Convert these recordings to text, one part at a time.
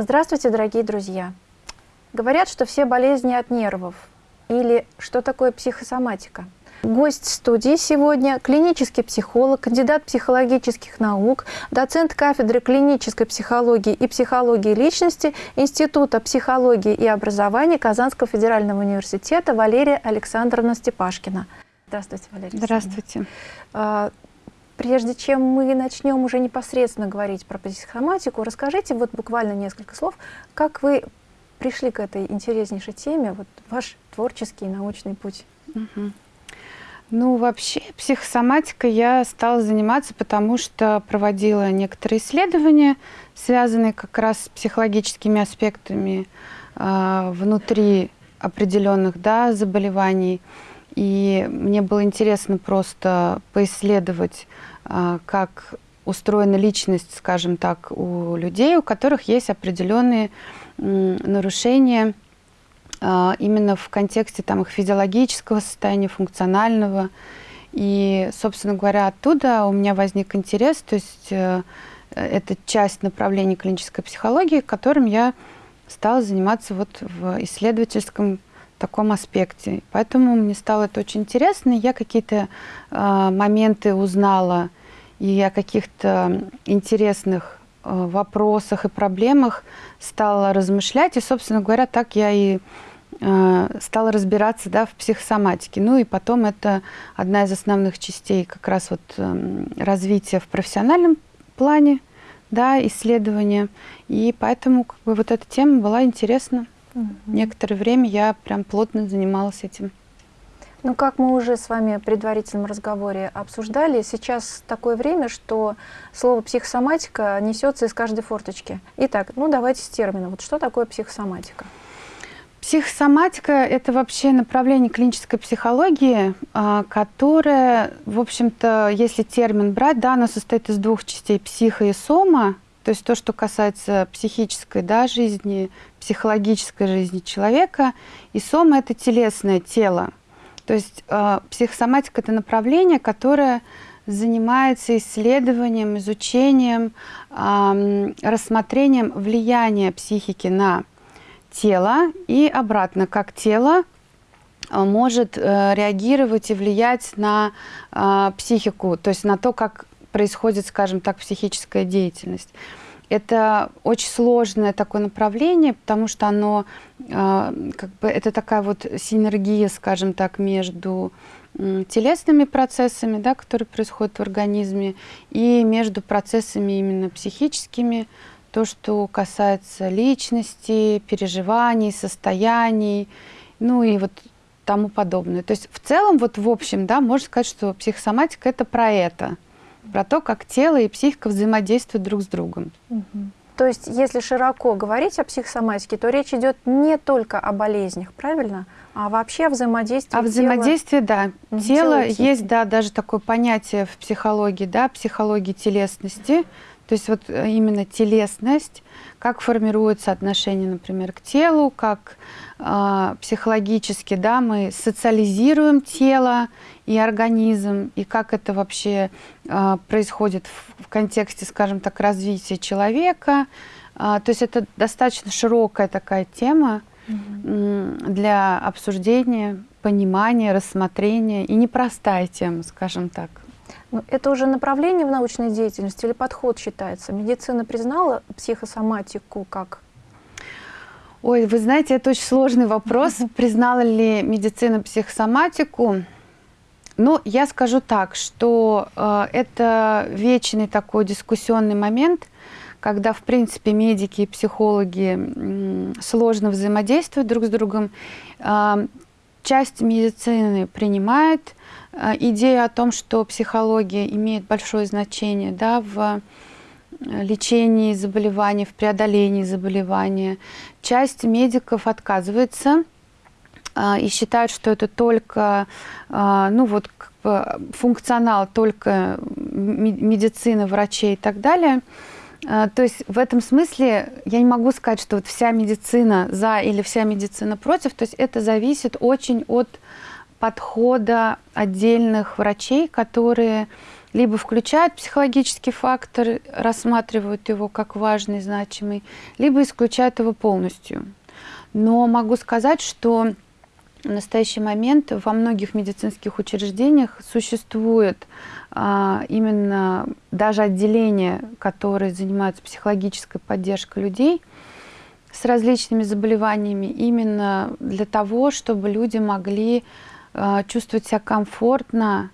Здравствуйте, дорогие друзья! Говорят, что все болезни от нервов. Или что такое психосоматика? Гость студии сегодня – клинический психолог, кандидат психологических наук, доцент кафедры клинической психологии и психологии личности Института психологии и образования Казанского федерального университета Валерия Александровна Степашкина. Здравствуйте, Валерия. Здравствуйте. Прежде чем мы начнем уже непосредственно говорить про психосоматику, расскажите вот буквально несколько слов, как вы пришли к этой интереснейшей теме, вот ваш творческий научный путь. Угу. Ну, вообще, психосоматикой я стала заниматься, потому что проводила некоторые исследования, связанные как раз с психологическими аспектами э, внутри определенных да, заболеваний. И мне было интересно просто поисследовать, как устроена личность, скажем так, у людей, у которых есть определенные нарушения а, именно в контексте там, их физиологического состояния, функционального. И, собственно говоря, оттуда у меня возник интерес, то есть э, это часть направления клинической психологии, которым я стала заниматься вот в исследовательском таком аспекте. Поэтому мне стало это очень интересно. Я какие-то э, моменты узнала и о каких-то интересных э, вопросах и проблемах стала размышлять. И, собственно говоря, так я и Э, стала разбираться да, в психосоматике. Ну и потом это одна из основных частей как раз вот эм, развития в профессиональном плане, да, исследования. И поэтому как бы, вот эта тема была интересна. Угу. Некоторое время я прям плотно занималась этим. Ну, как мы уже с вами в предварительном разговоре обсуждали, сейчас такое время, что слово психосоматика несется из каждой форточки. Итак, ну давайте с термина. Вот что такое психосоматика? Психосоматика – это вообще направление клинической психологии, а, которое, в общем-то, если термин брать, да, оно состоит из двух частей – психо и сома, то есть то, что касается психической да, жизни, психологической жизни человека, и сома – это телесное тело. То есть э, психосоматика – это направление, которое занимается исследованием, изучением, э, рассмотрением влияния психики на тело и обратно, как тело э, может э, реагировать и влиять на э, психику, то есть на то, как происходит, скажем так, психическая деятельность. Это очень сложное такое направление, потому что оно, как бы, это такая вот синергия, скажем так, между телесными процессами, да, которые происходят в организме, и между процессами именно психическими, то, что касается личности, переживаний, состояний, ну и вот тому подобное. То есть в целом, вот в общем, да, можно сказать, что психосоматика – это про это, про то, как тело и психика взаимодействуют друг с другом. Угу. То есть, если широко говорить о психосоматике, то речь идет не только о болезнях, правильно? А вообще о взаимодействии О взаимодействии, тела, да. Тело, есть, да, даже такое понятие в психологии, да, психологии телесности, то есть вот э, именно телесность, как формируется отношение, например, к телу, как психологически да, мы социализируем тело и организм, и как это вообще э, происходит в, контексте, скажем так, развития человека. Э, то есть это достаточно широкая такая тема для обсуждения, понимания, рассмотрения, и непростая тема, скажем так. Ну, это уже направление в научной деятельности или подход считается? Медицина признала психосоматику как? Ой, вы знаете, это очень сложный вопрос. Признала ли медицина психосоматику? Ну, я скажу так, что э, это вечный такой дискуссионный момент, когда, в принципе, медики и психологи э, сложно взаимодействуют друг с другом. Э, часть медицины принимает Э, идея о том, что психология имеет большое значение да, в лечении заболеваний, в преодолении заболевания. Часть медиков отказывается э, и считают, что это только ну, вот, как бы функционал только медицины, врачей и так далее. То есть в этом смысле я не могу сказать, что вот вся медицина за или вся медицина против. То есть это зависит очень от подхода отдельных врачей, которые либо включают психологический фактор, рассматривают его как важный, значимый, либо исключают его полностью. Но могу сказать, что в настоящий момент во многих медицинских учреждениях существует а, именно даже отделения, которые занимаются психологической поддержкой людей с различными заболеваниями, именно для того, чтобы люди могли а, чувствовать себя комфортно,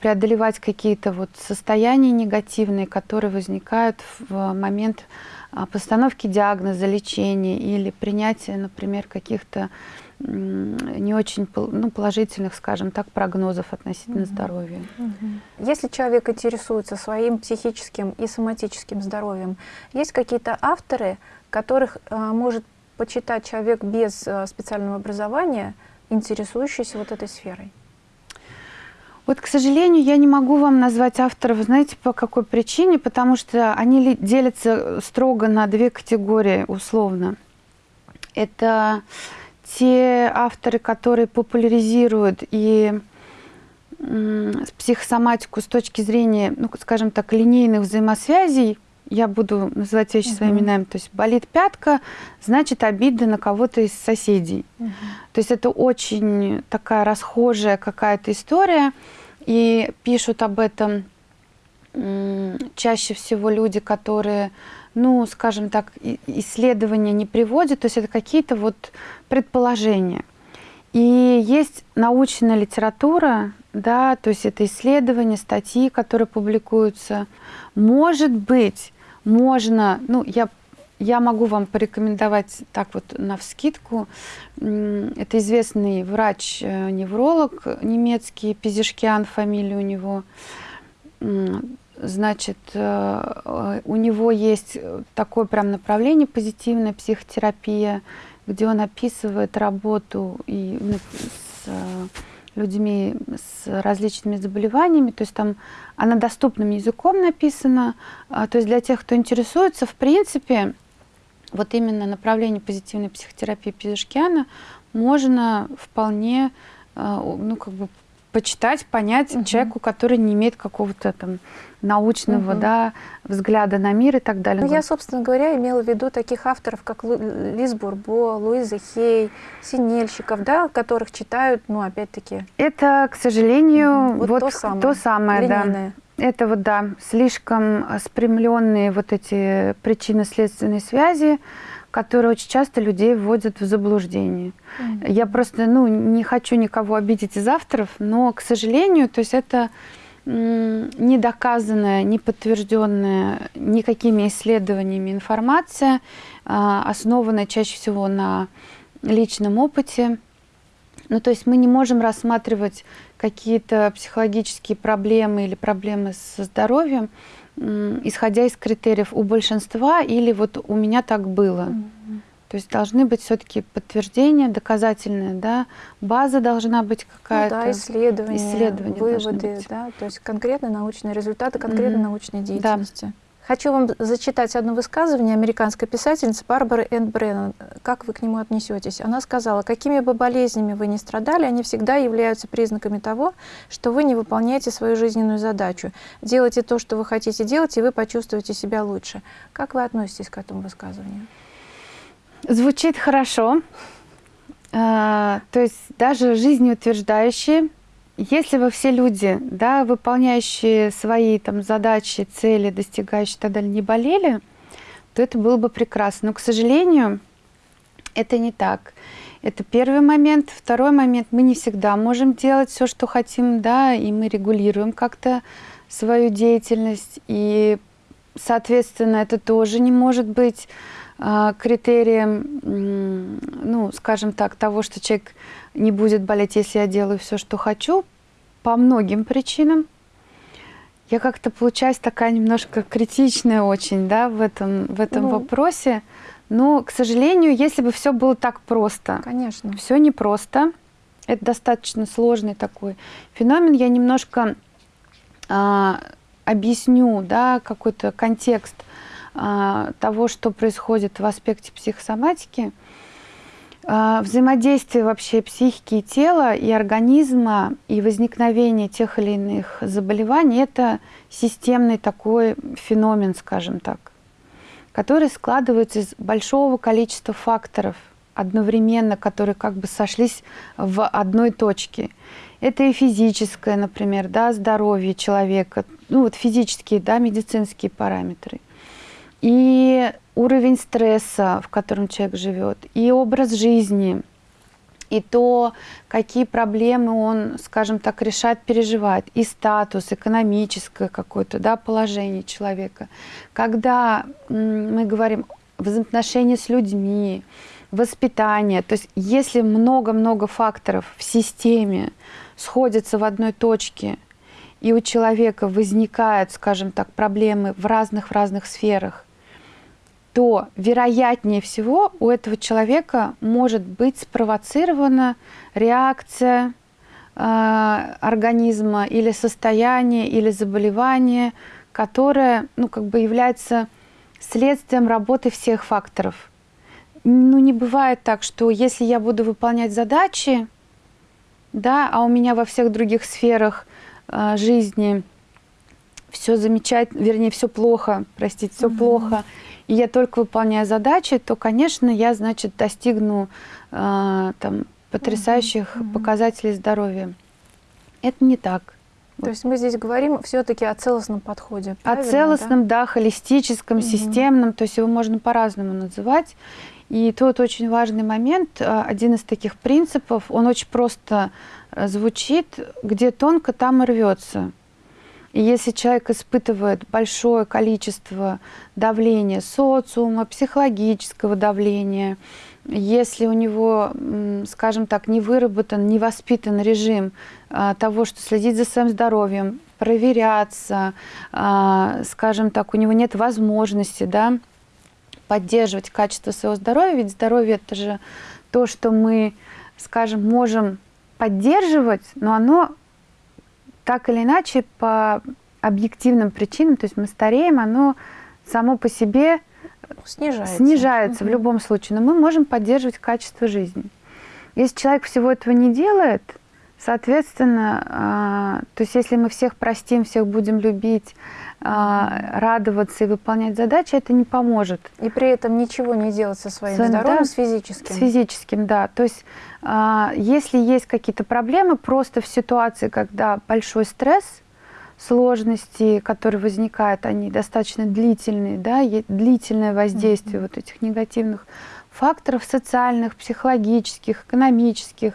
преодолевать какие-то вот состояния негативные, которые возникают в момент а, постановки диагноза, лечения или принятия, например, каких-то не очень ну, положительных, скажем так, прогнозов относительно угу. здоровья. Угу. Если человек интересуется своим психическим и соматическим здоровьем, есть какие-то авторы, которых э, может почитать человек без э, специального образования, интересующийся вот этой сферой? Вот, к сожалению, я не могу вам назвать авторов, знаете, по какой причине, потому что они делятся строго на две категории, условно. Это те авторы, которые популяризируют и психосоматику с точки зрения, ну, скажем так, линейных взаимосвязей, я буду называть вещи угу. своими именами, то есть болит пятка, значит обида на кого-то из соседей. Угу. То есть это очень такая расхожая какая-то история, и пишут об этом чаще всего люди, которые, ну, скажем так, исследования не приводят, то есть это какие-то вот предположения. И есть научная литература, да, то есть это исследования, статьи, которые публикуются. Может быть, можно, ну, я, я могу вам порекомендовать так вот на вскидку. Это известный врач-невролог э, немецкий, Пизишкиан, фамилия у него. Значит, э, у него есть такое прям направление позитивная психотерапия, где он описывает работу и с людьми с различными заболеваниями, то есть там она доступным языком написана, а, то есть для тех, кто интересуется, в принципе, вот именно направление позитивной психотерапии Пизишкиана можно вполне а, ну, как бы почитать, понять угу. человеку, который не имеет какого-то там научного угу. да, взгляда на мир и так далее. Ну, я, собственно говоря, имела в виду таких авторов, как Лу Лиз Бурбо, Луиза Хей, Синельщиков, да, которых читают, ну, опять-таки... Это, к сожалению, вот, вот то самое, то самое да. Это вот, да, слишком спрямленные вот эти причинно-следственные связи, которые очень часто людей вводят в заблуждение. Mm -hmm. Я просто ну, не хочу никого обидеть из авторов, но, к сожалению, то есть это не доказанная, не подтвержденная никакими исследованиями информация, а, основанная чаще всего на личном опыте. Ну, то есть мы не можем рассматривать какие-то психологические проблемы или проблемы со здоровьем исходя из критериев у большинства или вот у меня так было. Mm -hmm. То есть должны быть все-таки подтверждения, доказательные, да, база должна быть какая-то. Ну, да, исследования, исследования выводы, да, то есть конкретные научные результаты конкретной mm -hmm. научной деятельности. Да. Хочу вам зачитать одно высказывание американской писательницы Барбары Энн Бреннан. Как вы к нему отнесетесь? Она сказала, какими бы болезнями вы ни страдали, они всегда являются признаками того, что вы не выполняете свою жизненную задачу. Делайте то, что вы хотите делать, и вы почувствуете себя лучше. Как вы относитесь к этому высказыванию? Звучит хорошо. А, то есть даже жизнеутверждающие если вы все люди, да, выполняющие свои там, задачи, цели, достигающие и так далее, не болели, то это было бы прекрасно. Но, к сожалению, это не так. Это первый момент. Второй момент, мы не всегда можем делать все, что хотим, да, и мы регулируем как-то свою деятельность. И, соответственно, это тоже не может быть критерием, э, ну, скажем так, того, что человек не будет болеть, если я делаю все, что хочу, по многим причинам. Я как-то получаюсь такая немножко критичная очень, да, в этом, в этом ну, вопросе. Но, к сожалению, если бы все было так просто. Конечно. Все непросто. Это достаточно сложный такой феномен. Я немножко а, объясню, да, какой-то контекст а, того, что происходит в аспекте психосоматики. А, взаимодействие вообще психики и тела, и организма, и возникновение тех или иных заболеваний – это системный такой феномен, скажем так, который складывается из большого количества факторов одновременно, которые как бы сошлись в одной точке. Это и физическое, например, да, здоровье человека, ну вот физические, да, медицинские параметры. И уровень стресса, в котором человек живет, и образ жизни, и то, какие проблемы он, скажем так, решает переживать, и статус, экономическое какое-то да, положение человека. Когда мы говорим взаимоотношения с людьми, воспитание, то есть если много-много факторов в системе сходятся в одной точке, и у человека возникают, скажем так, проблемы в разных-в разных сферах, то вероятнее всего у этого человека может быть спровоцирована реакция э, организма или состояние, или заболевание, которое ну, как бы является следствием работы всех факторов. Ну, не бывает так, что если я буду выполнять задачи, да, а у меня во всех других сферах э, жизни все замечательно, вернее, все плохо, простите, все mm -hmm. плохо, и я только выполняю задачи, то, конечно, я, значит, достигну э, там, потрясающих -hmm. показателей здоровья. Это не так. То вот. есть мы здесь говорим все-таки о целостном подходе. О целостном, да, да холистическом, угу. системном, то есть его можно по-разному называть. И тут очень важный момент, э, один из таких принципов, он очень просто э, звучит, где тонко, там и рвется. И если человек испытывает большое количество давления социума, психологического давления, если у него, скажем так, не выработан, не воспитан режим а, того, что следить за своим здоровьем, проверяться, а, скажем так, у него нет возможности да, поддерживать качество своего здоровья, ведь здоровье – это же то, что мы, скажем, можем поддерживать, но оно так или иначе, по объективным причинам, то есть мы стареем, оно само по себе снижается, снижается угу. в любом случае, но мы можем поддерживать качество жизни. Если человек всего этого не делает, соответственно, э, то есть если мы всех простим, всех будем любить, э, радоваться и выполнять задачи, это не поможет. И при этом ничего не делать со своим Своим, здоровьем, да, с физическим. С физическим, да. То есть а, если есть какие-то проблемы, просто в ситуации, когда большой стресс, сложности, которые возникают, они достаточно длительные, да, длительное воздействие mm -hmm. вот этих негативных факторов социальных, психологических, экономических,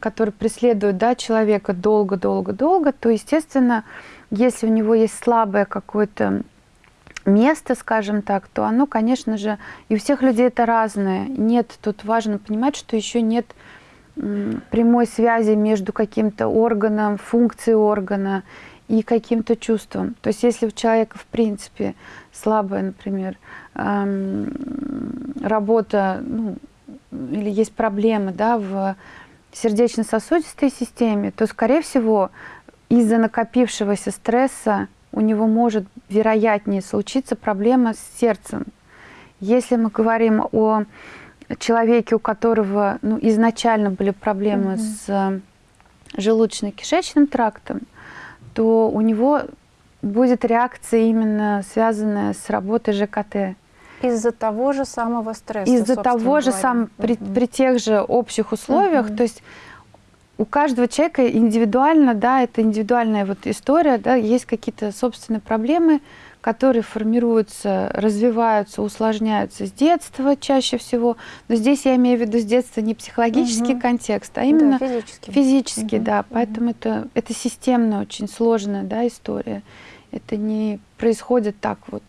которые преследуют да, человека долго-долго-долго, то, естественно, если у него есть слабое какое-то место, скажем так, то оно, конечно же, и у всех людей это разное. Нет, тут важно понимать, что еще нет прямой связи между каким-то органом, функцией органа и каким-то чувством. То есть если у человека, в принципе, слабая, например, работа, ну, или есть проблемы да, в сердечно-сосудистой системе, то, скорее всего, из-за накопившегося стресса у него может вероятнее случиться проблема с сердцем. Если мы говорим о человеке, у которого ну, изначально были проблемы угу. с э, желудочно-кишечным трактом, то у него будет реакция именно связанная с работой ЖКТ. Из-за того же самого стресса. Из-за того же самого, при, при тех же общих условиях, угу. то есть у каждого человека индивидуально, да, это индивидуальная вот история, да, есть какие-то собственные проблемы, которые формируются, развиваются, усложняются с детства чаще всего. Но здесь я имею в виду с детства не психологический угу. контекст, а именно да, физический. Физический, угу. да. Поэтому угу. это, это системная, очень сложная да, история. Это не происходит так вот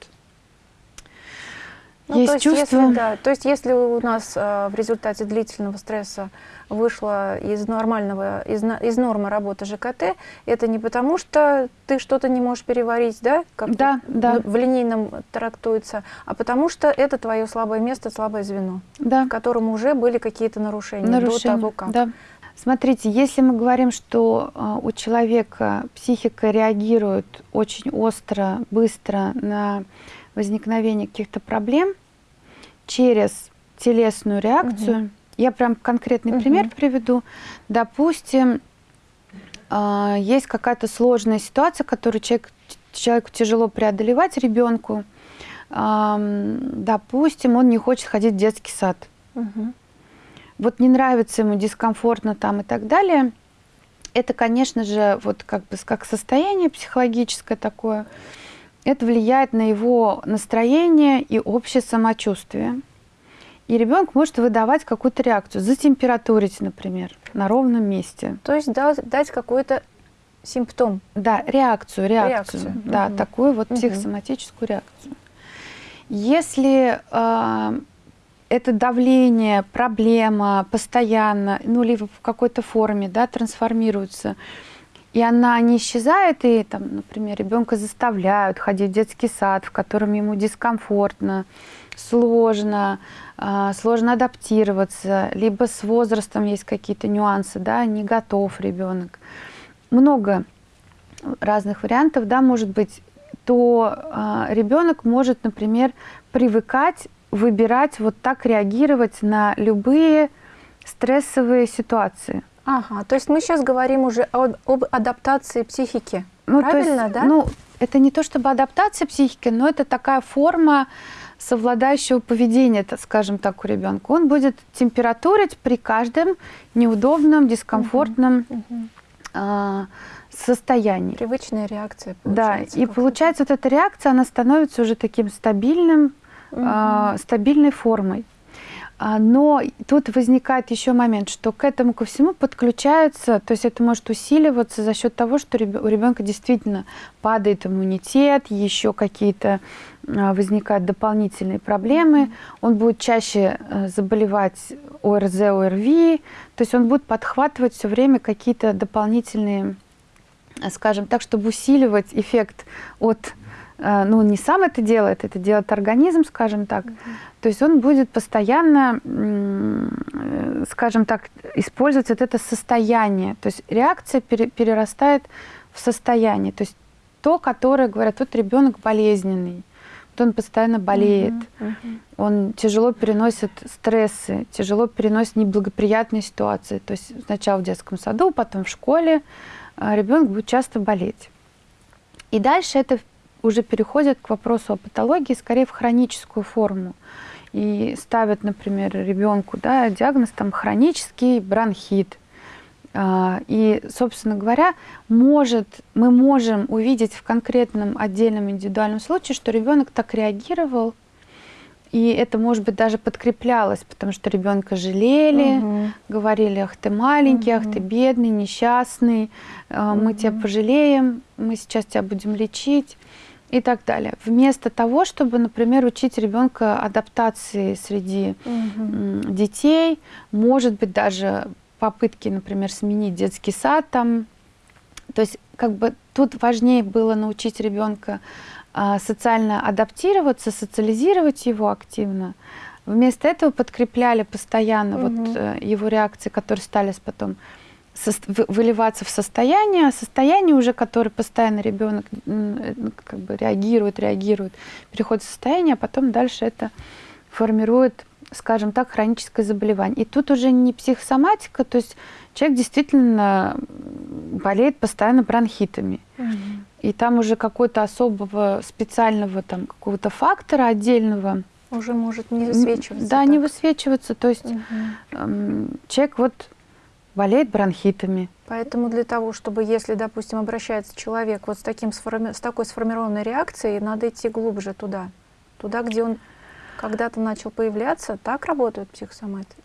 ну, есть то есть, чувство. Если, да, то есть если у нас э, в результате длительного стресса вышла из нормального, из, из нормы работы ЖКТ, это не потому, что ты что-то не можешь переварить, да, как да, да. в линейном трактуется, а потому что это твое слабое место, слабое звено, да. в котором уже были какие-то нарушения, нарушения до того, как. Да. Смотрите, если мы говорим, что э, у человека психика реагирует очень остро, быстро на возникновение каких-то проблем через телесную реакцию. Угу. Я прям конкретный угу. пример приведу. Допустим, э, есть какая-то сложная ситуация, которую человек, человеку тяжело преодолевать, ребенку. Допустим, он не хочет ходить в детский сад. Угу. Вот не нравится ему, дискомфортно там и так далее. Это, конечно же, вот как бы как состояние психологическое такое. Это влияет на его настроение и общее самочувствие. И ребенок может выдавать какую-то реакцию, затемпературить, например, на ровном месте. То есть дать какой-то симптом. Да, реакцию, реакцию. реакцию. Да, угу. такую вот психосоматическую угу. реакцию. Если э, это давление, проблема постоянно, ну, или в какой-то форме, да, трансформируется, и она не исчезает, и, там, например, ребенка заставляют ходить в детский сад, в котором ему дискомфортно, сложно, э, сложно адаптироваться, либо с возрастом есть какие-то нюансы, да, не готов ребенок. Много разных вариантов, да, может быть, то э, ребенок может, например, привыкать выбирать вот так реагировать на любые стрессовые ситуации. Ага, то есть мы сейчас говорим уже об, об адаптации психики, ну, правильно, есть, да? Ну, это не то чтобы адаптация психики, но это такая форма совладающего поведения, скажем так, у ребенка. Он будет температурить при каждом неудобном, дискомфортном угу, угу. Э, состоянии. Привычная реакция. Да, и получается вот эта реакция, она становится уже таким стабильным, угу. стабильной формой. А, но тут возникает еще момент, что к этому ко всему подключается, то есть это может усиливаться за счет того, что у ребенка действительно падает иммунитет, еще какие-то а, возникают дополнительные проблемы, он будет чаще э, заболевать ОРЗ, ОРВИ, то есть он будет подхватывать все время какие-то дополнительные, скажем так, чтобы усиливать эффект от Э, ну, не сам это делает, это делает организм, скажем так. Mm То есть он будет постоянно, э, скажем так, использовать вот это состояние. То есть реакция перерастает в состояние. То есть то, которое говорят, вот ребенок болезненный, вот он постоянно болеет, uh -huh, uh -huh. он тяжело переносит стрессы, тяжело переносит неблагоприятные ситуации. То есть сначала в детском саду, потом в школе э, ребенок будет часто болеть. И дальше это уже переходят к вопросу о патологии скорее в хроническую форму. И ставят, например, ребенку да, диагноз там, хронический бронхит. А, и, собственно говоря, может, мы можем увидеть в конкретном отдельном индивидуальном случае, что ребенок так реагировал, и это, может быть, даже подкреплялось, потому что ребенка жалели, угу. говорили, ах ты маленький, угу. ах ты бедный, несчастный, угу. мы тебя пожалеем, мы сейчас тебя будем лечить и так далее. Вместо того, чтобы, например, учить ребенка адаптации среди угу. детей, может быть, даже попытки, например, сменить детский сад там. То есть, как бы тут важнее было научить ребенка а, социально адаптироваться, социализировать его активно. Вместо этого подкрепляли постоянно угу. вот э, его реакции, которые стали потом выливаться в состояние, а состояние уже, которое постоянно ребенок ну, как бы реагирует, реагирует, переходит в состояние, а потом дальше это формирует, скажем так, хроническое заболевание. И тут уже не психосоматика, то есть человек действительно болеет постоянно бронхитами. Угу. И там уже какой-то особого специального там какого-то фактора отдельного уже может не высвечиваться. Да, так. не высвечиваться. То есть угу. человек вот болеет бронхитами. Поэтому для того, чтобы, если, допустим, обращается человек вот с, таким сформи... с такой сформированной реакцией, надо идти глубже туда, туда, где он когда-то начал появляться, так работают психосоматы,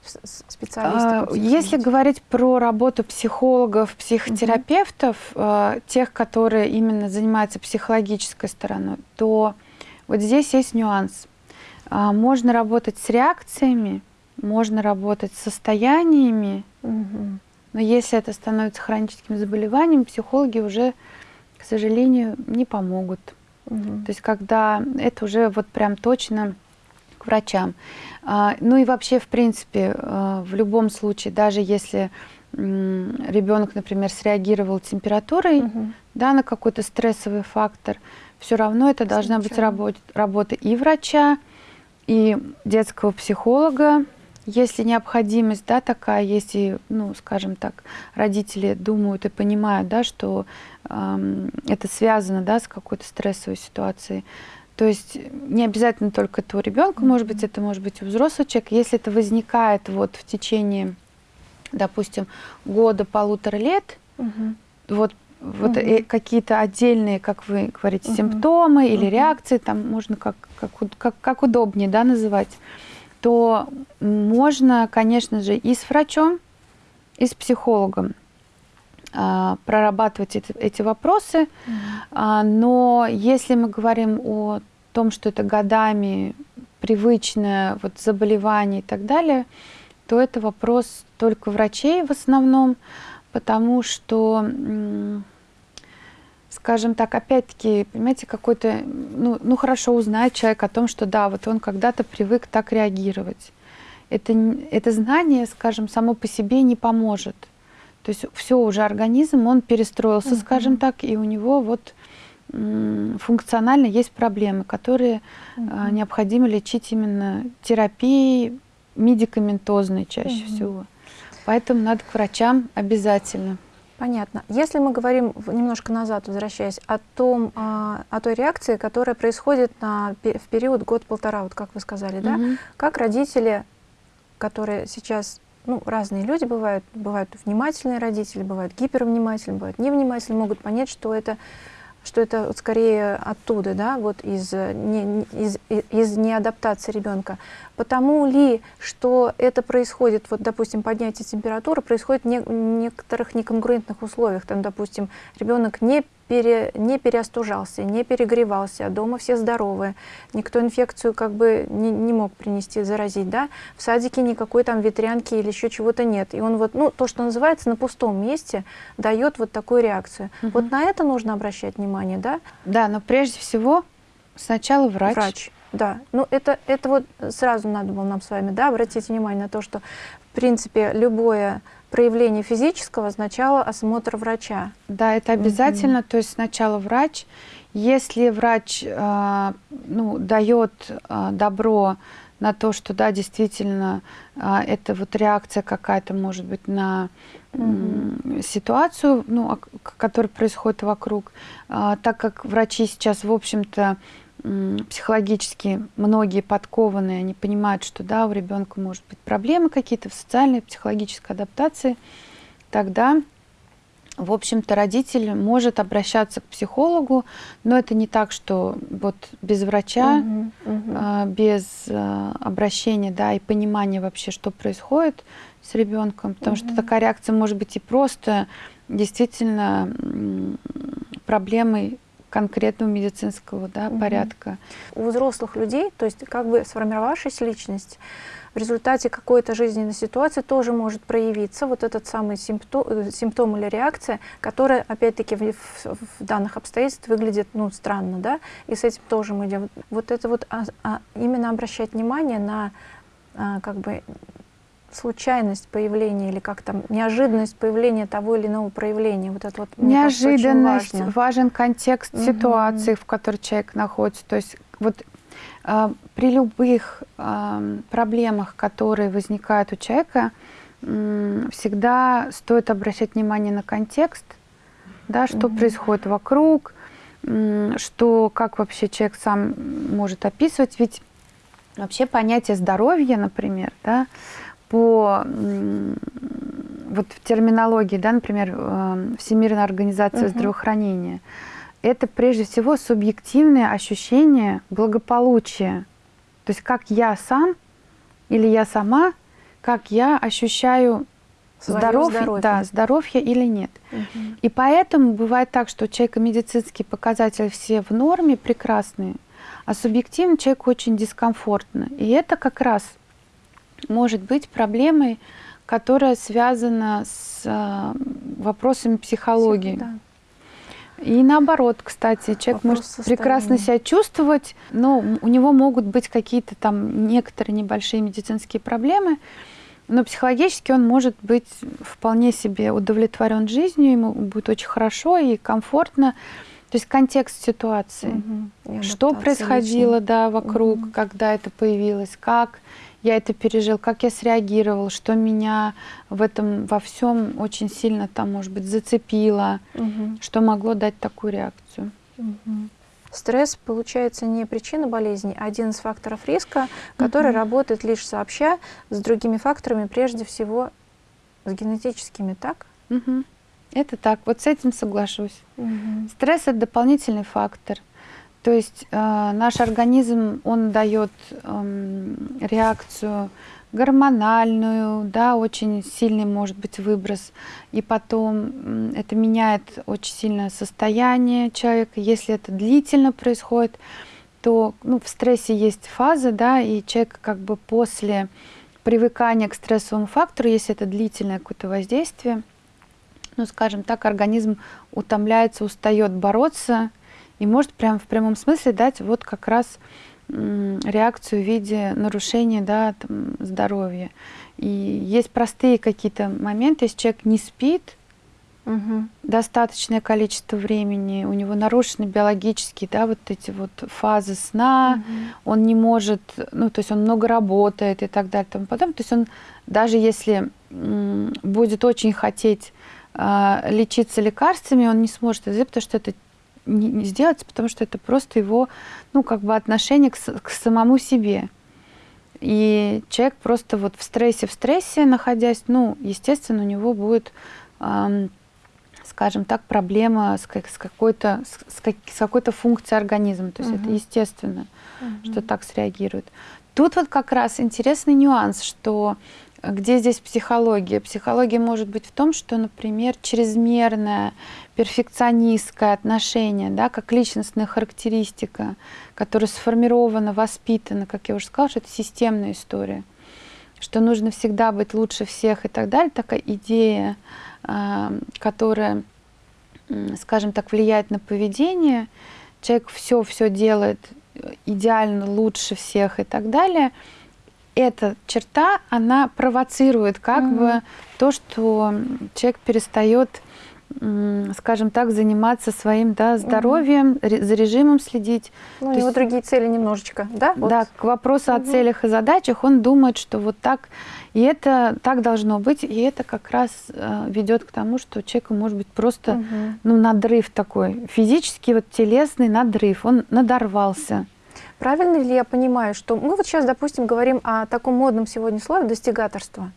специалисты? А, если говорить про работу психологов, психотерапевтов, угу. тех, которые именно занимаются психологической стороной, то вот здесь есть нюанс. А, можно работать с реакциями, можно работать с состояниями, угу. но если это становится хроническим заболеванием, психологи уже, к сожалению, не помогут. Угу. То есть когда это уже вот прям точно к врачам. А, ну и вообще, в принципе, а, в любом случае, даже если ребенок, например, среагировал температурой угу. да, на какой-то стрессовый фактор, все равно это должна быть работа, работа и врача, и детского психолога, если необходимость, да, такая, если, ну, скажем так, родители думают и понимают, да, что э, это связано, да, с какой-то стрессовой ситуацией, то есть не обязательно только твой ребенка, может быть, это может быть у взрослого человека. Если это возникает вот в течение, допустим, года, полутора лет, угу. вот вот угу. какие-то отдельные, как вы говорите, угу. симптомы или угу. реакции, там можно как, как, как, как удобнее да, называть, то можно, конечно же, и с врачом, и с психологом а, прорабатывать эти, эти вопросы. Mm а, но если мы говорим о том, что это годами привычное вот, заболевание и так далее, то это вопрос только врачей в основном, потому что, скажем так, опять-таки, понимаете, какой-то, ну, ну хорошо узнает человек о том, что да, вот он когда-то привык так реагировать. Это, это знание, скажем, само по себе не поможет. То есть все уже организм, он перестроился, угу. скажем так, и у него вот функционально есть проблемы, которые угу. необходимо лечить именно терапией медикаментозной чаще угу. всего. Поэтому надо к врачам обязательно. Понятно. Если мы говорим немножко назад, возвращаясь, о, том, а, о той реакции, которая происходит на, в период год-полтора, вот как вы сказали, угу. да, как родители, которые сейчас ну, разные люди бывают, бывают внимательные родители, бывают гипервнимательные, бывают невнимательные, могут понять, что это, что это вот скорее оттуда, да, вот из, не, из, из неадаптации ребенка. Потому ли, что это происходит, вот, допустим, поднятие температуры происходит в не, некоторых неконгруентных условиях, там, допустим, ребенок не пере, не переостужался, не перегревался, а дома все здоровые, никто инфекцию как бы не, не мог принести, заразить, да, в садике никакой там ветрянки или еще чего-то нет, и он вот, ну, то, что называется, на пустом месте дает вот такую реакцию. Угу. Вот на это нужно обращать внимание, да? Да, но прежде всего сначала врач. Врач. Да, ну это, это вот сразу надо было нам с вами да, обратить внимание на то, что в принципе любое проявление физического сначала осмотр врача. Да, это обязательно, mm -hmm. то есть сначала врач. Если врач э, ну, дает э, добро на то, что да, действительно, э, это вот реакция какая-то может быть на mm -hmm. ситуацию, ну, которая происходит вокруг, э, так как врачи сейчас, в общем-то, психологически многие подкованные, они понимают, что да, у ребенка может быть проблемы какие-то в социальной, психологической адаптации, тогда, в общем-то, родитель может обращаться к психологу, но это не так, что вот без врача, угу, угу. без а, обращения, да, и понимания вообще, что происходит с ребенком, потому угу. что такая реакция может быть и просто действительно проблемой конкретного медицинского да, угу. порядка. У взрослых людей, то есть как бы сформировавшаяся личность, в результате какой-то жизненной ситуации тоже может проявиться вот этот самый симптом, э, симптом или реакция, которая, опять-таки, в, в, в данных обстоятельствах выглядит ну, странно, да, и с этим тоже мы идем. Вот это вот а, а, именно обращать внимание на а, как бы случайность появления или как там неожиданность появления того или иного проявления. Вот это вот неожиданность, кажется, важен контекст угу. ситуации, в которой человек находится. То есть вот э, при любых э, проблемах, которые возникают у человека, э, всегда стоит обращать внимание на контекст, да, что угу. происходит вокруг, э, что как вообще человек сам может описывать, ведь вообще понятие здоровья, например, да, по вот в терминологии, да, например, э, Всемирная организация угу. здравоохранения, это прежде всего субъективное ощущение благополучия. То есть как я сам или я сама, как я ощущаю здоров, здоровье. Да, здоровье или нет. Угу. И поэтому бывает так, что у человека медицинские показатели все в норме, прекрасные, а субъективно человеку очень дискомфортно. И это как раз может быть проблемой, которая связана с э, вопросами психологии. Да. И наоборот, кстати, человек Вопрос может состояния. прекрасно себя чувствовать, но у него могут быть какие-то там некоторые небольшие медицинские проблемы, но психологически он может быть вполне себе удовлетворен жизнью, ему будет очень хорошо и комфортно. То есть контекст ситуации, угу. что происходило да, вокруг, угу. когда это появилось, как я это пережил, как я среагировал, что меня в этом во всем очень сильно там, может быть, зацепило, угу. что могло дать такую реакцию. Угу. Стресс, получается, не причина болезни, а один из факторов риска, который угу. работает лишь сообща с другими факторами, прежде всего с генетическими, так? Угу. Это так, вот с этим соглашусь. Угу. Стресс – это дополнительный фактор. То есть э, наш организм, он дает э, реакцию гормональную, да, очень сильный может быть выброс, и потом это меняет очень сильно состояние человека. Если это длительно происходит, то ну, в стрессе есть фаза, да, и человек как бы после привыкания к стрессовому фактору, если это длительное какое-то воздействие, ну, скажем так, организм утомляется, устает бороться, и может прям в прямом смысле дать вот как раз реакцию в виде нарушения да, там, здоровья. И есть простые какие-то моменты, если человек не спит угу. достаточное количество времени, у него нарушены биологические, да, вот эти вот фазы сна, угу. он не может, ну, то есть он много работает и так далее, и тому потом, то есть он даже если будет очень хотеть э, лечиться лекарствами, он не сможет это сделать, потому что это не, не сделать, потому что это просто его, ну, как бы отношение к, к самому себе. И человек просто вот в стрессе, в стрессе находясь, ну, естественно, у него будет, эм, скажем так, проблема с, как, с какой-то с, как, с какой-то функцией организма. То есть угу. это естественно, угу. что так среагирует. Тут вот как раз интересный нюанс, что где здесь психология? Психология может быть в том, что, например, чрезмерное перфекционистское отношение, да, как личностная характеристика, которая сформирована, воспитана, как я уже сказала, что это системная история, что нужно всегда быть лучше всех и так далее, такая идея, а, которая, скажем так, влияет на поведение, человек все-все делает идеально лучше всех и так далее – эта черта, она провоцирует как -hmm. бы то, что человек перестает скажем так, заниматься своим да, здоровьем, угу. за режимом следить. Ну, у него есть, другие цели немножечко, да? Вот. Да, к вопросу угу. о целях и задачах он думает, что вот так, и это так должно быть, и это как раз э, ведет к тому, что у человека может быть просто угу. ну, надрыв такой, физический, вот телесный надрыв, он надорвался. Правильно ли я понимаю, что мы вот сейчас, допустим, говорим о таком модном сегодня слове «достигаторство»?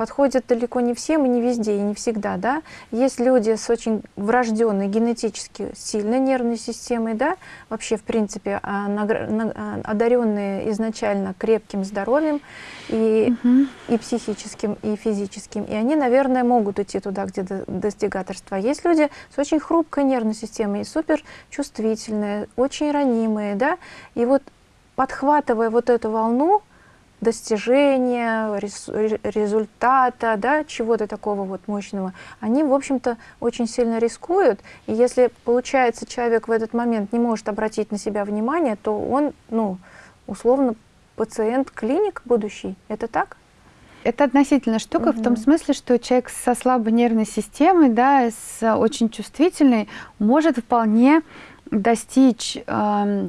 Подходят далеко не всем и не везде, и не всегда, да. Есть люди с очень врожденной генетически сильной нервной системой, да, вообще, в принципе, а, а, одаренные изначально крепким здоровьем и, угу. и психическим, и физическим, и они, наверное, могут идти туда, где достигаторство. Есть люди с очень хрупкой нервной системой, супер чувствительные, очень ранимые, да, и вот подхватывая вот эту волну, достижения, результата, да, чего-то такого вот мощного, они, в общем-то, очень сильно рискуют. И если, получается, человек в этот момент не может обратить на себя внимание, то он, ну, условно, пациент клиник будущий. Это так? Это относительная штука угу. в том смысле, что человек со слабой нервной системой, да, с очень чувствительной, может вполне достичь э,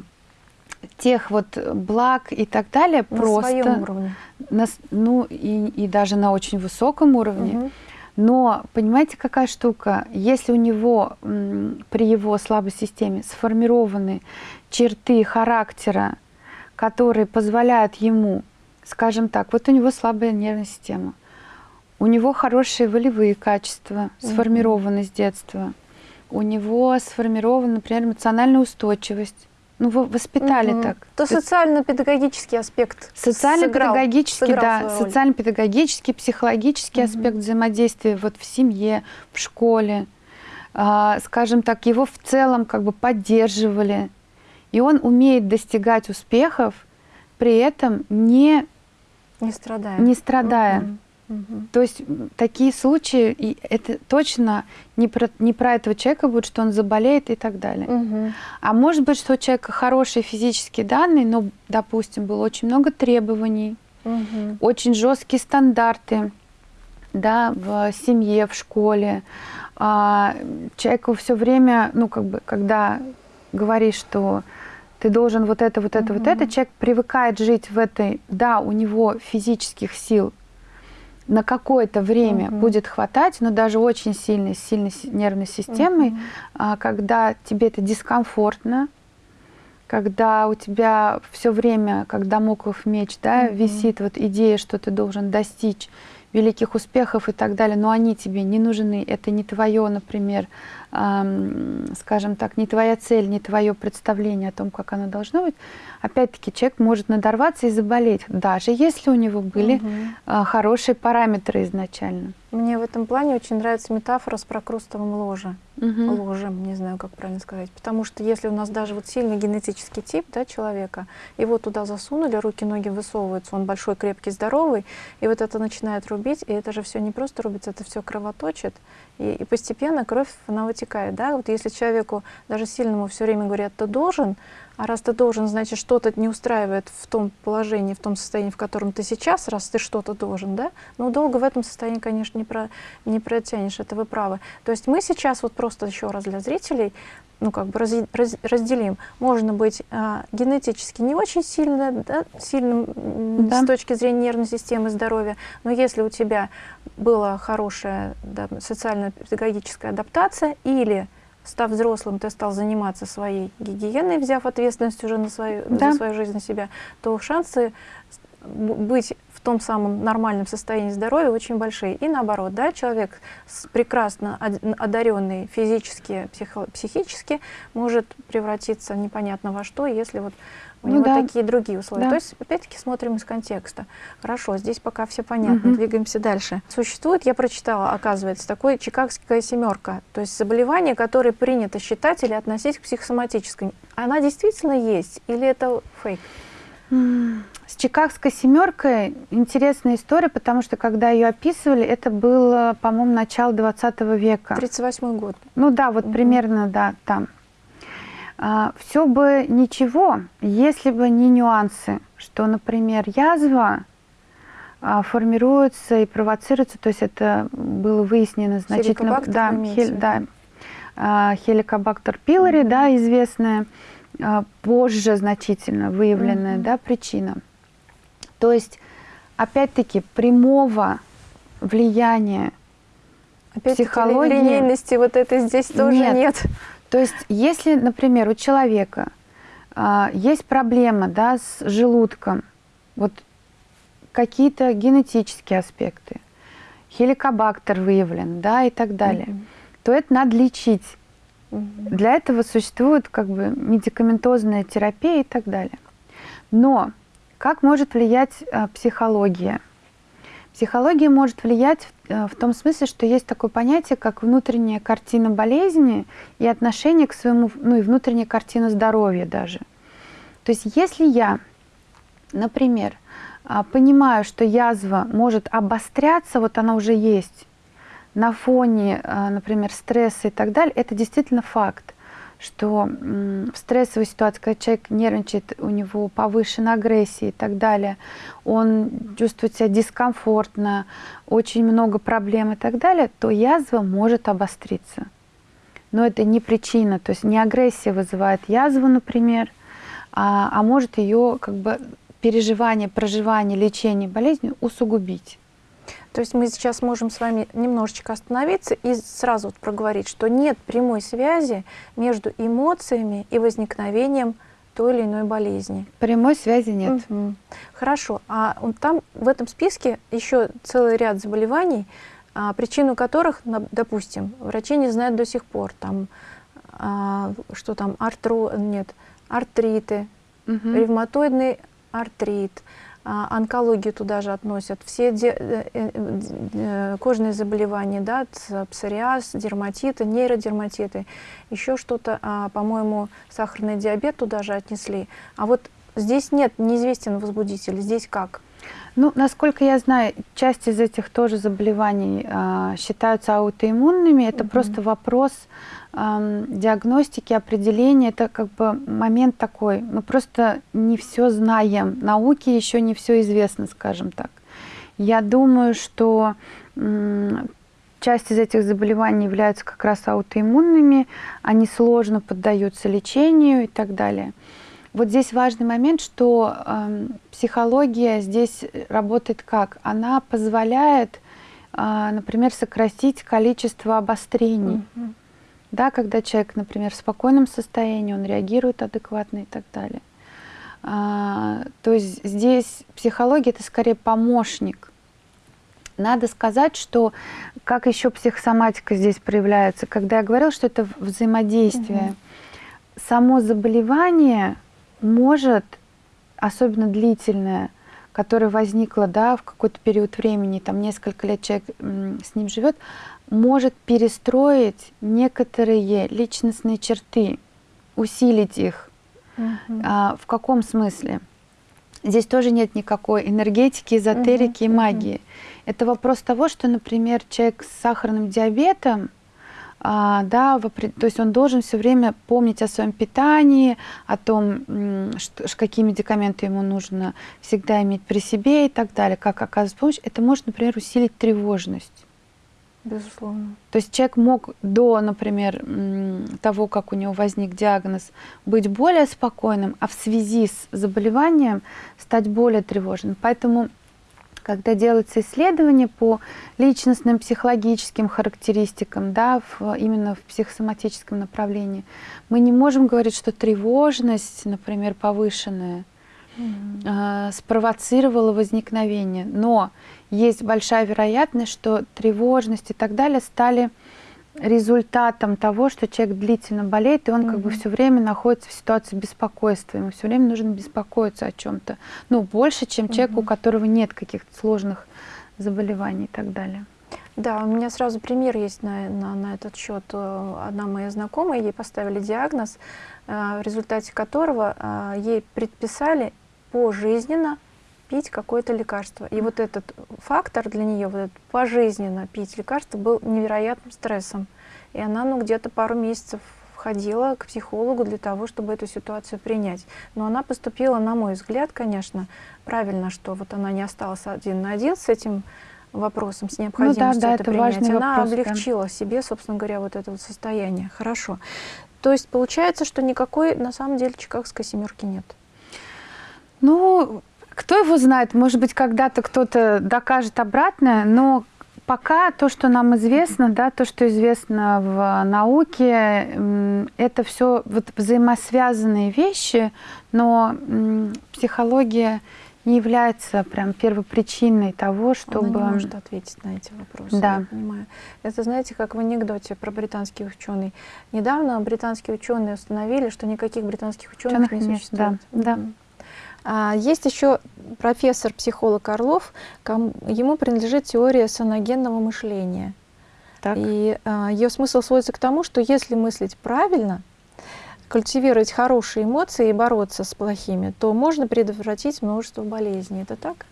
тех вот благ и так далее на просто своем уровне. На, ну и, и даже на очень высоком уровне. Угу. Но понимаете, какая штука? Если у него при его слабой системе сформированы черты характера, которые позволяют ему, скажем так, вот у него слабая нервная система, у него хорошие волевые качества, сформированы угу. с детства, у него сформирована, например, эмоциональная устойчивость, ну, вы воспитали угу. так. То социально-педагогический аспект Социально-педагогический, да, социально-педагогический, психологический угу. аспект взаимодействия вот в семье, в школе. А, скажем так, его в целом как бы поддерживали. И он умеет достигать успехов, при этом не, не страдая. Не страдая. Угу. Угу. То есть такие случаи, и это точно не про, не про этого человека будет, что он заболеет и так далее. Угу. А может быть, что у человека хорошие физические данные, но, допустим, было очень много требований, угу. очень жесткие стандарты да, в семье, в школе. А, человеку все время, ну, как бы, когда говоришь, что ты должен вот это, вот это, угу. вот это. Человек привыкает жить в этой, да, у него физических сил на какое-то время угу. будет хватать, но даже очень сильной, сильной нервной системой, угу. когда тебе это дискомфортно, когда у тебя все время, как домоклов меч, да, угу. висит вот идея, что ты должен достичь великих успехов и так далее, но они тебе не нужны, это не твое, например, скажем так, не твоя цель, не твое представление о том, как оно должно быть, опять-таки человек может надорваться и заболеть, даже если у него были угу. хорошие параметры изначально. Мне в этом плане очень нравится метафора с прокрустовым ложем. Угу. Ложем, не знаю, как правильно сказать. Потому что если у нас даже вот сильный генетический тип да, человека, его туда засунули, руки-ноги высовываются, он большой, крепкий, здоровый, и вот это начинает рубить, и это же все не просто рубится, это все кровоточит, и, и постепенно кровь, она вытекает. Да? Вот если человеку, даже сильному, все время говорят, ты должен, а раз ты должен, значит, что-то не устраивает в том положении, в том состоянии, в котором ты сейчас, раз ты что-то должен, да? Ну, долго в этом состоянии, конечно, не, про, не протянешь, это вы правы. То есть мы сейчас вот просто еще раз для зрителей, ну, как бы раз, раз, разделим. Можно быть а, генетически не очень сильно, да, сильным да. с точки зрения нервной системы здоровья, но если у тебя была хорошая да, социально-педагогическая адаптация или став взрослым, ты стал заниматься своей гигиеной, взяв ответственность уже на свою, да. за свою жизнь на себя, то шансы быть в том самом нормальном состоянии здоровья очень большие. И наоборот, да, человек прекрасно одаренный физически, психо, психически может превратиться непонятно во что, если вот у ну него да. такие другие условия. Да. То есть, опять-таки, смотрим из контекста. Хорошо, здесь пока все понятно, угу. двигаемся дальше. Существует, я прочитала, оказывается, такое чикагская семерка, то есть заболевание, которое принято считать или относить к психосоматической. Она действительно есть или это фейк? С Чикагской семеркой интересная история, потому что когда ее описывали, это было, по-моему, начало 20 века. 38 год. Ну да, вот угу. примерно, да, там. А, все бы ничего, если бы не нюансы, что, например, язва а, формируется и провоцируется, то есть это было выяснено значительно, да, хель, да, а, хеликобактер пилори, mm -hmm. да, известная, позже значительно выявленная, mm -hmm. да, причина. То есть, опять-таки, прямого влияния психологии... линейности вот этой здесь тоже нет. нет. То есть, если, например, у человека а, есть проблема да, с желудком, вот какие-то генетические аспекты, хеликобактер выявлен, да, и так далее, mm -hmm. то это надо лечить. Mm -hmm. Для этого существует как бы медикаментозная терапия и так далее. Но как может влиять а, психология? Психология может влиять в, э, в том смысле, что есть такое понятие, как внутренняя картина болезни и отношение к своему, ну и внутренняя картина здоровья даже. То есть если я, например, а, понимаю, что язва может обостряться, вот она уже есть, на фоне, а, например, стресса и так далее, это действительно факт что в стрессовой ситуации, когда человек нервничает, у него повышенная агрессия и так далее, он чувствует себя дискомфортно, очень много проблем и так далее, то язва может обостриться. Но это не причина, то есть не агрессия вызывает язву, например, а, а может ее как бы переживание, проживание, лечение болезни усугубить. То есть мы сейчас можем с вами немножечко остановиться и сразу вот проговорить, что нет прямой связи между эмоциями и возникновением той или иной болезни. Прямой связи нет. Угу. Хорошо. А там в этом списке еще целый ряд заболеваний, а, причину которых, допустим, врачи не знают до сих пор. Там, а, что там, артро... нет, артриты, угу. ревматоидный артрит, онкологию туда же относят, все э, э, э, кожные заболевания, да, псориаз, дерматиты, нейродерматиты, еще что-то, а, по-моему, сахарный диабет туда же отнесли. А вот здесь нет, неизвестен возбудитель, здесь как? Ну, насколько я знаю, часть из этих тоже заболеваний э, считаются аутоиммунными. Это угу. просто вопрос диагностики, определения. Это как бы момент такой. Мы просто не все знаем. Науке еще не все известно, скажем так. Я думаю, что часть из этих заболеваний являются как раз аутоиммунными. Они сложно поддаются лечению и так далее. вот здесь важный момент, что э, психология здесь работает как? Она позволяет, э, например, сократить количество обострений. Mm-hmm. Да, когда человек, например, в спокойном состоянии, он реагирует адекватно и так далее. А, то есть здесь психология это скорее помощник. Надо сказать, что как еще психосоматика здесь проявляется, когда я говорила, что это взаимодействие, угу. само заболевание может, особенно длительное, которое возникло да, в какой-то период времени, там несколько лет человек с ним живет, может перестроить некоторые личностные черты, усилить их. Угу. А, в каком смысле? Здесь тоже нет никакой энергетики, эзотерики угу, и магии. Угу. Это вопрос того, что, например, человек с сахарным диабетом, да, в, то есть он должен все время помнить о своем питании, о том, что, какие медикаменты ему нужно всегда иметь при себе и так далее, как оказывать помощь. Это может, например, усилить тревожность. Безусловно. То есть человек мог до, например, того, как у него возник диагноз, быть более спокойным, а в связи с заболеванием стать более тревожным. Поэтому, когда делаются исследования по личностным психологическим характеристикам, да, в, именно в психосоматическом направлении, мы не можем говорить, что тревожность, например, повышенная, mm-hmm. э, спровоцировала возникновение. Но есть большая вероятность, что тревожность и так далее стали результатом того, что человек длительно болеет, и он mm-hmm. как бы все время находится в ситуации беспокойства. Ему все время нужно беспокоиться о чем-то. Ну, больше, чем mm-hmm. человек, у которого нет каких-то сложных заболеваний и так далее. Да, у меня сразу пример есть на, на, на этот счет. Одна моя знакомая, ей поставили диагноз, э, в результате которого э, ей предписали пожизненно пить какое-то лекарство. И вот этот фактор для нее, вот этот пожизненно пить лекарство, был невероятным стрессом. И она ну, где-то пару месяцев ходила к психологу для того, чтобы эту ситуацию принять. Но она поступила, на мой взгляд, конечно, правильно, что вот она не осталась один на один с этим вопросом, с необходимостью ну, да, да, это, это принять. Она вопрос, облегчила да. себе, собственно говоря, вот это вот состояние. Хорошо. То есть получается, что никакой на самом деле чикагской семерки нет. Ну, кто его знает, может быть, когда-то кто-то докажет обратное, но пока то, что нам известно, да, то, что известно в науке, это все вот взаимосвязанные вещи, но психология не является прям первопричиной того, чтобы... Она не может ответить на эти вопросы, да. я понимаю. Это, знаете, как в анекдоте про британских ученых. Недавно британские ученые установили, что никаких британских ученых, ученых не существует. Да, да. А есть еще профессор-психолог Орлов, ему принадлежит теория саногенного мышления. Так. И а, ее смысл сводится к тому, что если мыслить правильно, культивировать хорошие эмоции и бороться с плохими, то можно предотвратить множество болезней. Это так?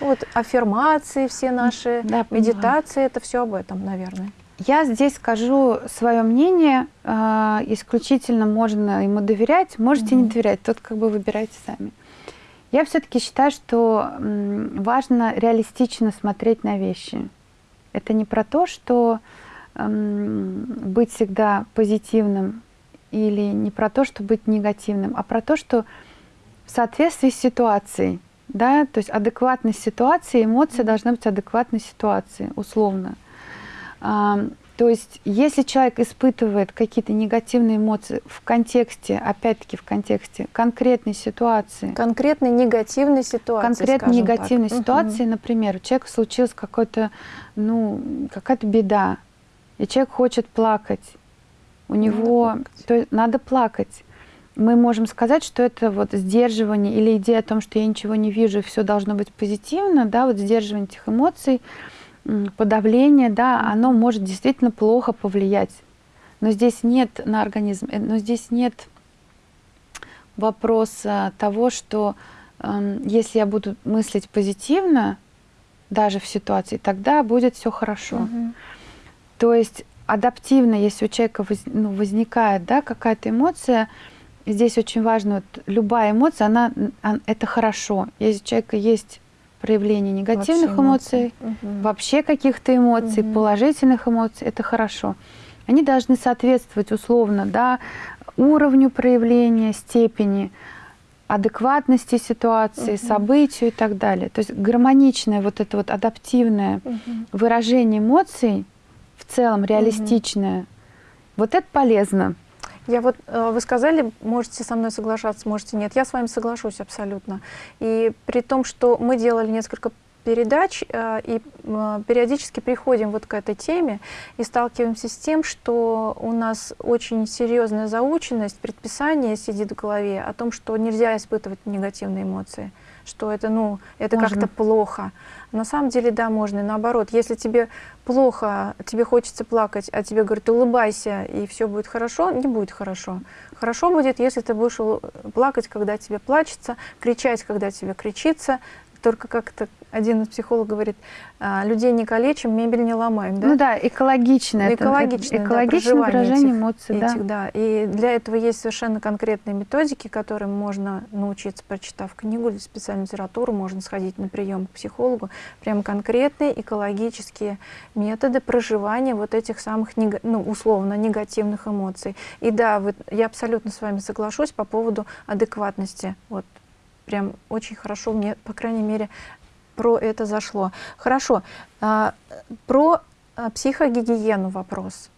Вот аффирмации все наши, да, медитации, это все об этом, наверное. Я здесь скажу свое мнение, э, исключительно можно ему доверять, можете mm -hmm. не доверять, тут как бы выбирайте сами. Я все-таки считаю, что важно реалистично смотреть на вещи. Это не про то, что быть всегда позитивным или не про то, что быть негативным, а про то, что в соответствии с ситуацией, да, то есть адекватность ситуации, эмоция должна быть адекватной ситуации, условно. То есть, если человек испытывает какие-то негативные эмоции в контексте, опять-таки в контексте конкретной ситуации. Конкретной негативной ситуации. Конкретной негативной так. ситуации, угу. например, у человека случилась ну, какая-то беда, и человек хочет плакать. У него надо плакать. То есть, надо плакать. Мы можем сказать, что это вот сдерживание или идея о том, что я ничего не вижу, и все должно быть позитивно, да, вот сдерживание этих эмоций – подавление, да, оно может действительно плохо повлиять. Но здесь нет на организм, э, но здесь нет вопроса того, что э, если я буду мыслить позитивно, даже в ситуации, тогда будет все хорошо. Угу. То есть адаптивно, если у человека воз, ну, возникает да, какая-то эмоция, здесь очень важно, вот, любая эмоция, она, она, это хорошо. Если у человека есть проявление негативных вообще эмоций, эмоций угу. вообще каких-то эмоций, угу. положительных эмоций, это хорошо. Они должны соответствовать условно да, уровню проявления, степени. адекватности ситуации, угу. событию и так далее. То есть гармоничное, вот это вот адаптивное угу. выражение эмоций, в целом реалистичное, угу. вот это полезно. Я вот, э, вы сказали, можете со мной соглашаться, можете нет. Я с вами соглашусь абсолютно. И при том, что мы делали несколько передач э, и э, периодически приходим вот к этой теме и сталкиваемся с тем, что у нас очень серьезная заученность, предписание сидит в голове о том, что нельзя испытывать негативные эмоции что это, ну, это как-то плохо. На самом деле, да, можно. И наоборот, если тебе плохо, тебе хочется плакать, а тебе говорят, улыбайся, и все будет хорошо, не будет хорошо. Хорошо будет, если ты будешь плакать, когда тебе плачется, кричать, когда тебе кричится, только как-то один из психологов говорит, «А, людей не калечим, мебель не ломаем. Да? Ну да, экологичное. Экологичное, экологичное да, выражение этих, эмоций. Этих, да. да. И для этого есть совершенно конкретные методики, которым можно научиться, прочитав книгу или специальную литературу, можно сходить на прием к психологу. Прям конкретные экологические методы проживания вот этих самых, ну, условно, негативных эмоций. И да, вы, я абсолютно с вами соглашусь по поводу адекватности. Вот прям очень хорошо мне, по крайней мере, про это зашло. Хорошо, а, про а, психогигиену вопрос.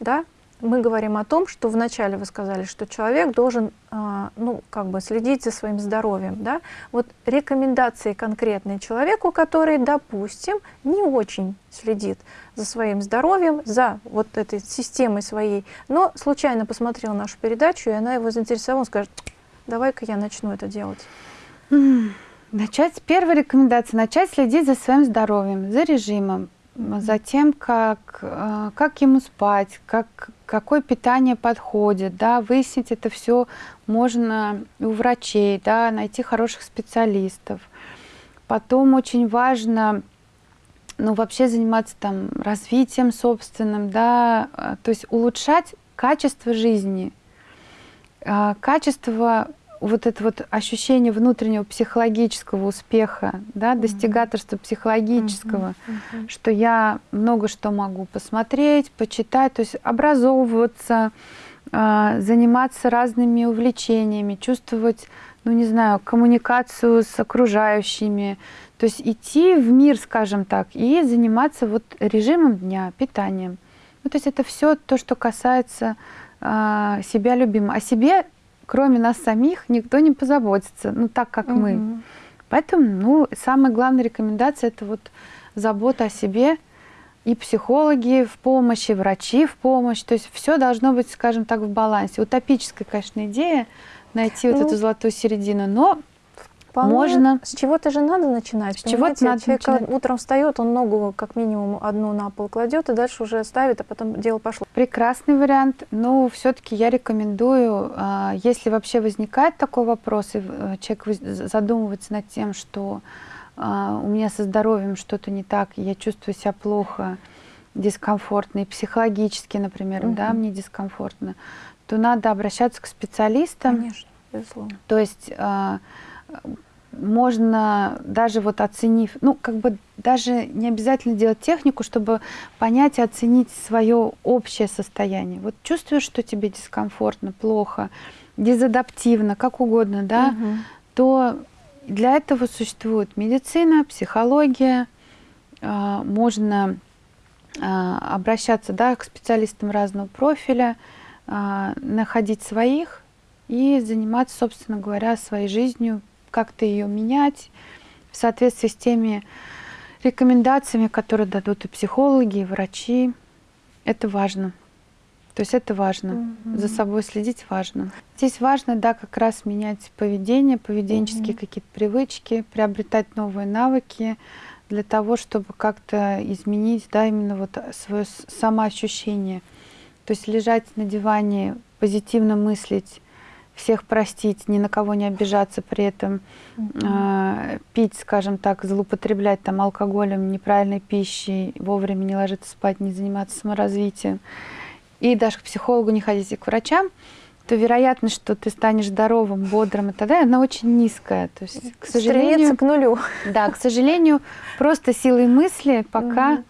Да? Мы говорим о том, что вначале вы сказали, что человек должен а, ну, как бы следить за своим здоровьем. Да? Вот рекомендации конкретные человеку, который, допустим, не очень следит за своим здоровьем, за вот этой системой своей, но случайно посмотрел нашу передачу, и она его заинтересовала, он скажет, давай-ка я начну это делать. Начать, первая рекомендация, начать следить за своим здоровьем, за режимом, за тем, как, э, как ему спать, как, какое питание подходит, да, выяснить это все можно у врачей, да, найти хороших специалистов. Потом очень важно, ну, вообще заниматься там развитием собственным, да, э, то есть улучшать качество жизни, э, качество вот это вот ощущение внутреннего психологического успеха, да, достигаторства психологического, mm -hmm. что я много что могу посмотреть, почитать, то есть образовываться, э, заниматься разными увлечениями, чувствовать, ну не знаю, коммуникацию с окружающими, то есть идти в мир, скажем так, и заниматься вот режимом дня, питанием. Ну, то есть это все то, что касается э, себя любимого. О себе кроме нас самих никто не позаботится, ну так как угу. мы. Поэтому, ну, самая главная рекомендация это вот забота о себе и психологи в помощи, врачи в помощь. То есть все должно быть, скажем так, в балансе. Утопическая, конечно, идея найти ну, вот эту золотую середину, но Вполне. Можно. С чего-то же надо начинать. С чего-то надо Человек начинать. утром встает, он ногу как минимум одну на пол кладет и дальше уже ставит, а потом дело пошло. Прекрасный вариант, но все-таки я рекомендую, а, если вообще возникает такой вопрос, и э, человек задумывается над тем, что а, у меня со здоровьем что-то не так, я чувствую себя плохо, дискомфортно, и психологически, например, угу. да, мне дискомфортно, то надо обращаться к специалистам. Конечно, безусловно. То есть а, можно даже вот оценив, ну как бы даже не обязательно делать технику, чтобы понять и оценить свое общее состояние. Вот чувствуешь, что тебе дискомфортно, плохо, дезадаптивно, как угодно, да, угу. то для этого существует медицина, психология, э, можно э, обращаться да, к специалистам разного профиля, э, находить своих и заниматься, собственно говоря, своей жизнью, как-то ее менять в соответствии с теми рекомендациями, которые дадут и психологи, и врачи. Это важно. То есть это важно. Mm -hmm. За собой следить важно. Здесь важно, да, как раз менять поведение, поведенческие mm -hmm. какие-то привычки, приобретать новые навыки для того, чтобы как-то изменить, да, именно вот свое самоощущение. То есть лежать на диване, позитивно мыслить, всех простить, ни на кого не обижаться при этом, э, пить, скажем так, злоупотреблять там алкоголем, неправильной пищей, вовремя не ложиться спать, не заниматься саморазвитием, и даже к психологу не ходить и к врачам, то вероятность, что ты станешь здоровым, бодрым и так далее, она очень низкая. То есть, к сожалению, к нулю. Да, к сожалению, просто силой мысли пока угу.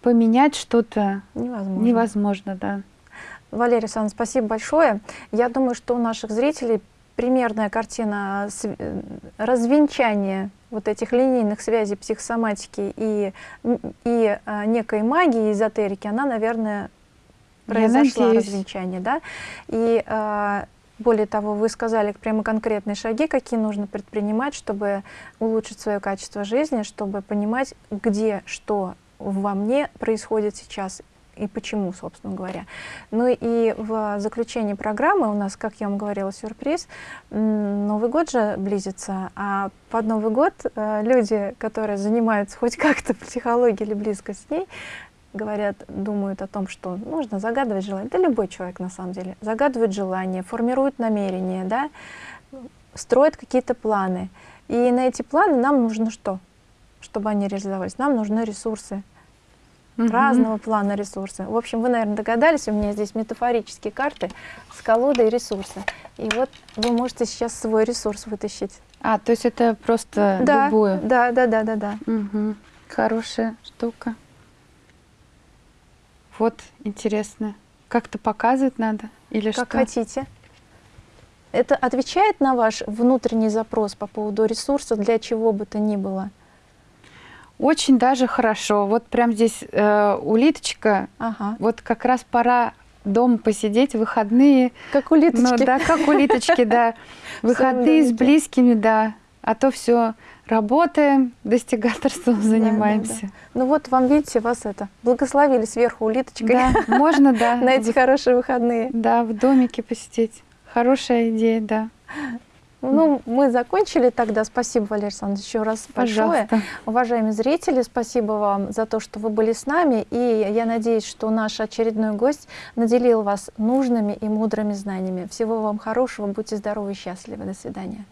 поменять что-то невозможно. невозможно, да. Валерия Александровна, спасибо большое. Я думаю, что у наших зрителей примерная картина св- э, развенчания вот этих линейных связей психосоматики и, и а, некой магии, эзотерики, она, наверное, произошла развенчание, да? И а, более того, вы сказали прямо конкретные шаги, какие нужно предпринимать, чтобы улучшить свое качество жизни, чтобы понимать, где что во мне происходит сейчас и почему, собственно говоря. Ну и в заключении программы у нас, как я вам говорила, сюрприз. Новый год же близится, а под Новый год э, люди, которые занимаются хоть как-то психологией или близко с ней, говорят, думают о том, что нужно загадывать желание. Да любой человек на самом деле. Загадывает желание, формирует намерения, да, строит какие-то планы. И на эти планы нам нужно что? Чтобы они реализовались. Нам нужны ресурсы, Мгм. разного плана ресурсы. В общем, вы, наверное, догадались, у меня здесь метафорические карты с колодой ресурсы. И вот вы можете сейчас свой ресурс вытащить. А, то есть это просто да, любую. да, да, да, да, да. Мгм. Хорошая штука. Вот, интересно. Как-то показывать надо? Или Как что? хотите. Это отвечает на ваш внутренний запрос по поводу ресурса для чего бы то ни было? Очень даже хорошо. Вот прям здесь э, улиточка. Ага. Вот как раз пора дома посидеть, выходные. Как улиточки. Ну да, как улиточки, да. Выходные с близкими, да. А то все работаем, достигаторством да, занимаемся. Ну вот вам, видите, вас это, благословили сверху улиточкой Да, можно, да. на эти хорошие выходные. Да, в домике посидеть. Хорошая идея, да. Ну, мы закончили тогда. Спасибо, Валерий Александрович, еще раз большое. Пожалуйста. Уважаемые зрители, спасибо вам за то, что вы были с нами. И я надеюсь, что наш очередной гость наделил вас нужными и мудрыми знаниями. Всего вам хорошего, будьте здоровы и счастливы. До свидания.